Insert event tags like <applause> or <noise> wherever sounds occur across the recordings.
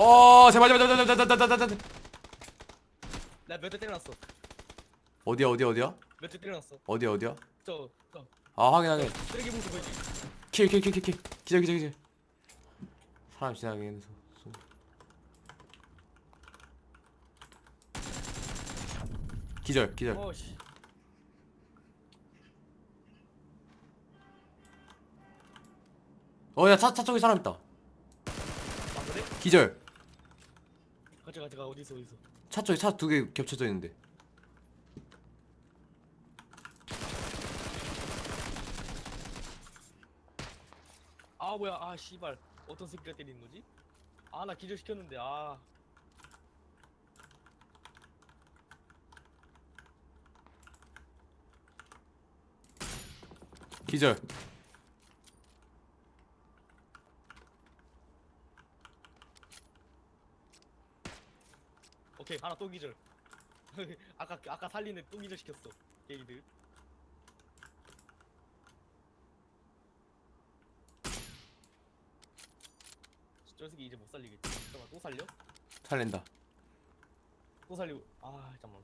어 제발 제발 제발 제발 제발 제발 제발 나몇 대 때려놨어. 어디야 어디야 어디야? 몇 대 때려놨어. 어디야 어디야? 저, 저. 아 확인하네 쓰레기 봉투 보이지? 킬킬킬킬킬. 기절 기절 기절. 사람 지나가게 해서 기절 기절. 어씨. 어야 차, 차 쪽에 사람 있다. 아, 그래? 기절. 가자 가자 가 어디서 어디서? 차 쪽에 차 두 개 겹쳐져 있는데 아 뭐야 아 씨발 어떤 새끼가 때리는 거지? 아 나 기절 시켰는데 아. 기절 오케이 하나 또 기절. <laughs> 아까 아까 살리는 또 기절 시켰어. 게이드. 저 새끼 이제 못 살리겠지. 잠깐만 또 살려? 살린다 또 살리고 아 잠깐만.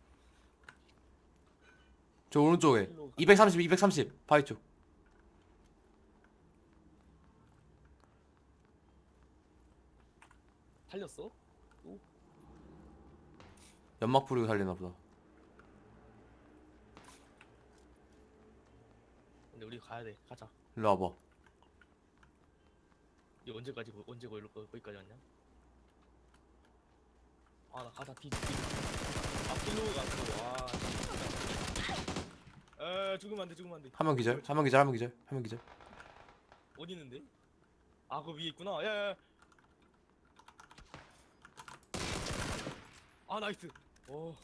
저 오른쪽에 일로 가. 230 230 바위 쪽 살렸어? 연막 뿌리고 살리나 보다 근데 우리 가야 돼. 가자. 일로 와봐 이 언제까지 거- 언제 거기로 거- 거기까지 왔냐? 아 나 가자 뒤 뒤. 앞뒤로 가고 와. 에 죽으면 안돼 죽으면 안돼. 한 명 기절 한 명 기절 한 명 기절 한 명 기절 어디 있는데? 아그 위에 있구나. 야야. 아 nice. 오.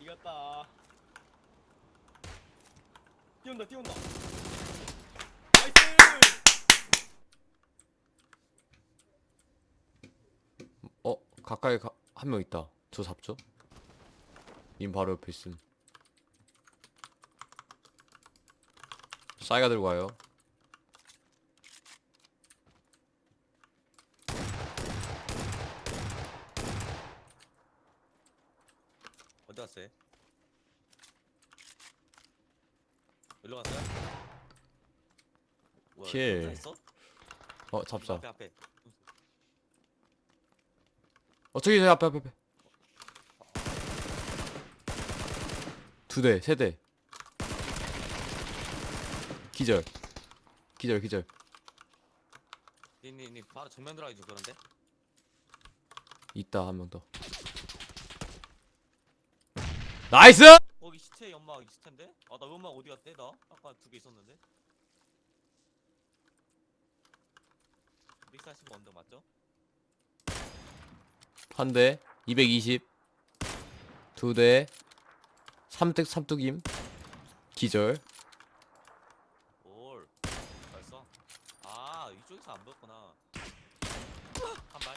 이겼다. 뛰온다 뛰온다. nice. 어 가까이 한명 있다 저 잡죠 님 바로 옆에 있음 싸이가 들고 와요 갔어요? 일로 갔어요? 뭐야. 혼자 있어? 어 잡자 앞에 앞에 어 저기 저기 앞에 앞에 앞에 두대세대 기절 기절 기절 니니 니 바로 정면 들어가야지 그런데 있다 한 명더 nice! 거기 시체 연막 있을 텐데? 아 나 연막 어디 갔대? 나 아까 두 개 있었는데. 믹사십 언덕 맞죠? 한 대 220 두대 삼뚝 삼뚝임 기절. 올. 벌써 아 이쪽에서 안 보였구나. 한 발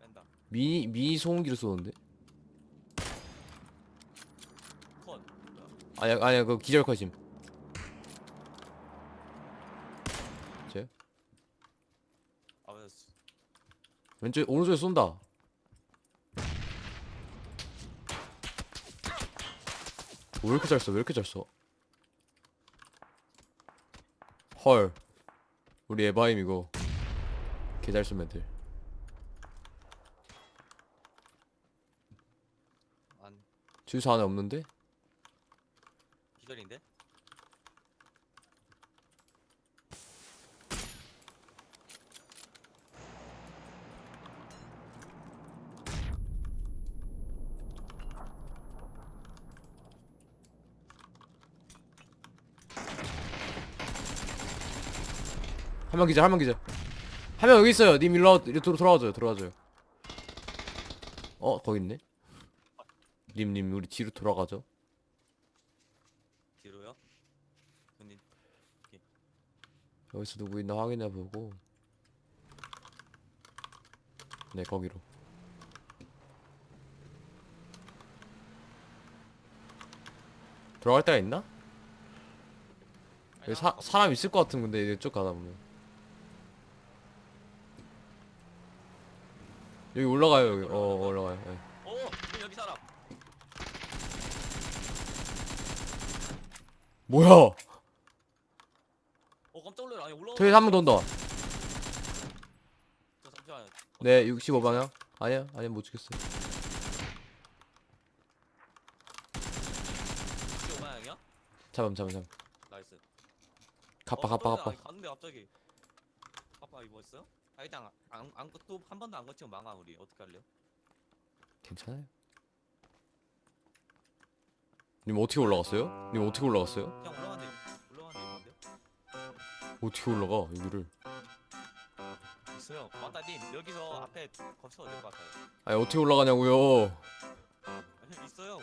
뺀다 미 미니 소음기를 쏘는데? 아니야 아니야 그 기절 컷임. 아 맞았어 왼쪽 오른쪽에 쏜다. 왜 이렇게 잘 써? 왜 이렇게 잘 써? 헐. 우리 에바임 이거. 개 잘 쏘면 돼 안 주유소 안에 없는데? 기절인데? 한 명 기절 한 명 기절 한 명 여기 있어요 님 일로 와 이리 돌아 돌아와줘요 돌아와줘요 어 거기 있네 님님 우리 뒤로 돌아가죠. 뒤로요? 근데 예. 여기서 누구 있나 확인해 보고. 네 거기로. 들어갈 데가 있나? 여기 사, 아, 아. 사람 있을 것 같은 건데 이쪽 가다 보면 여기 올라가요 여기 어 올라가요 예. 뭐야? 어 깜짝 놀라. 아니 올라가 저기 한명더 온다. 저 잠시만 네 65 방향. 아니야 아니야 못 죽였어요. 15방향이야? 잡음 잡음 잡음 nice. 가빠 어, 가빠 떨어져. 가빠 아니, 갔는데 갑자기. 가빠 이거 있어요? 아 일단 안안또한 번도 안 거치면 망아 우리. 어떻게 할래요? 괜찮아요 님 어떻게 올라갔어요? 님 어떻게 올라갔어요? 그냥 올라가는데? 올라가는데? 어떻게 올라가 여기를? 있어요. 맞다님. 여기서 앞에 거쳐도 될것 같아요. 아니 어떻게 올라가냐고요? 아니, 있어요.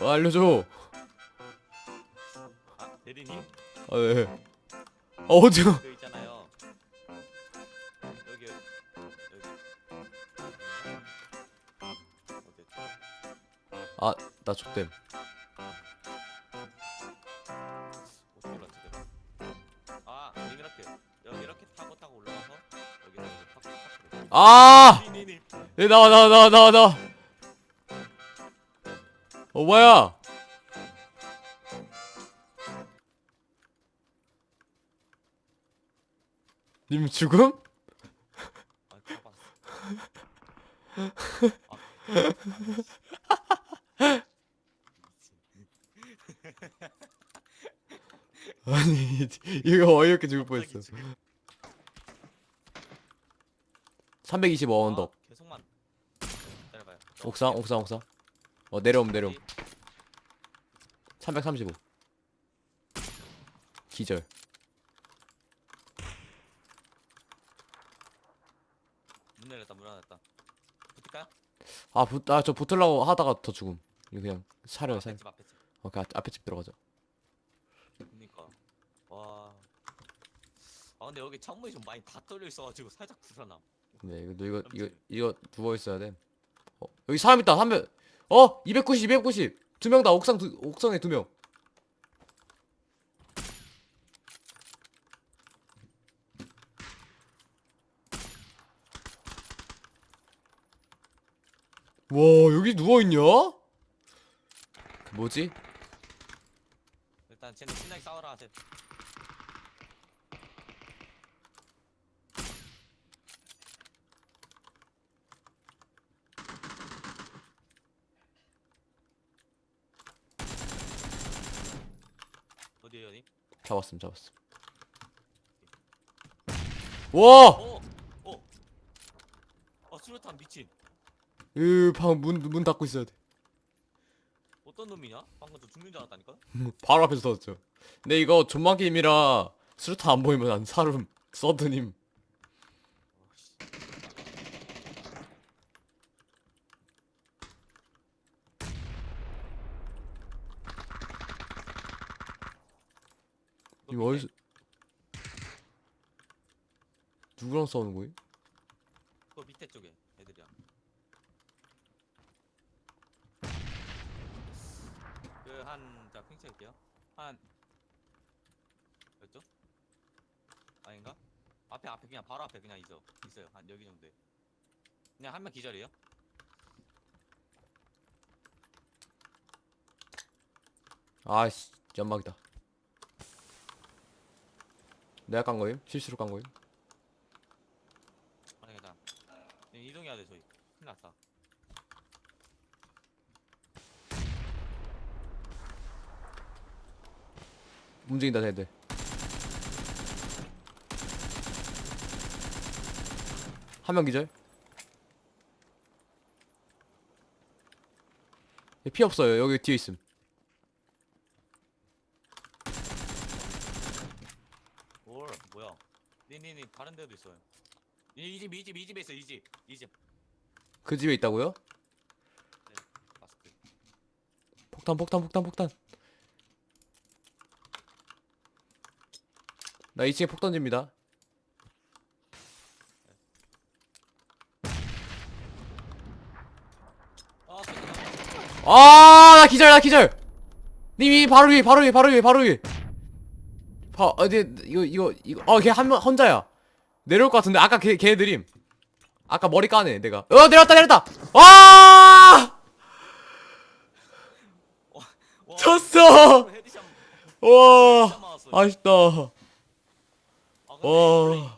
어, 알려줘! 아 대리님? 아네. 아 어디가 그 있잖아요. 여기 여기. 어딨지? 나 족댐 아! 얘 나와 나와 나와 나와 나와 어 뭐야 님 죽음? <laughs> 아니 이거 어이없게 죽을 뻔했어 325 언덕 아, 계속만. 기다려봐요. 옥상 옥상 옥상. 어 내려옴 내려옴. 335 기절. 문 열렸다 문 열렸다. 붙을까요? 아아저 붙으려고 하다가 더 죽음. 이거 그냥 사려요 사 앞에 집 앞에 집. 오케이 앞- 앞에 집 들어가자 그니까. 와. 아 근데 여기 창문이 좀 많이 다 뚫려 있어가지고 살짝 불안함. 네 이거 너 이거 이거. 이거 누워 있어야 돼 어, 여기 사람 있다 한 명 어 290 290 두 명 다 옥상 두, 옥상에 두 명 와 여기 누워있냐? 그 뭐지? 일단 쟤네 신나게 싸워라. 쟤. 어디에요, 님? 잡았음 잡았음 와! 어, 어. 아 수류탄 미친. 으방문문 닫고 있어야 돼 어떤 놈이냐? 방금 저 죽는 줄 알았다니까. <laughs> 바로 앞에서 터졌죠. 근데 이거 존만 게임이라 수류탄 안 보이면 안 사름 서드님. 이거 어디서 누구랑 싸우는 거임? 그 밑에 쪽에 애들이야. 그한자 핑크할게요. 한 몇죠? 아닌가? 앞에 앞에 그냥 바로 앞에 그냥 있어 있어요. 한 여기 정도. 그냥 한 명 기절이에요. 아씨 연막이다. 내가 깐 거임? 실수로 깐 거임? 아니 괜찮아. 네, 이동해야 돼 저희. 큰일 났다. 움직인다 쟤들. 한 명 기절. 얘 피 없어요. 여기 뒤에 있음. 뭘 뭐야? 니니니 다른 데도 있어요. 이 집 이 집 이 집에 있어 이 집. 이 집. 그 집에 있다고요? 마스크. 폭탄 폭탄 폭탄 폭탄 나 2층에 폭 던집니다 아. 아나 기절 나 기절 님이 바로 위에 바로 위에 바로 위에 바로 위 에바 어디 이거 이거 이거 어 걔 한 명 혼자야. 내려올 것 같은데 아까 걔 걔들임. 아까 머리 까네 내가. 어 내렸다 내렸다! 와! headshot. 와. 아쉽다. 아, 와.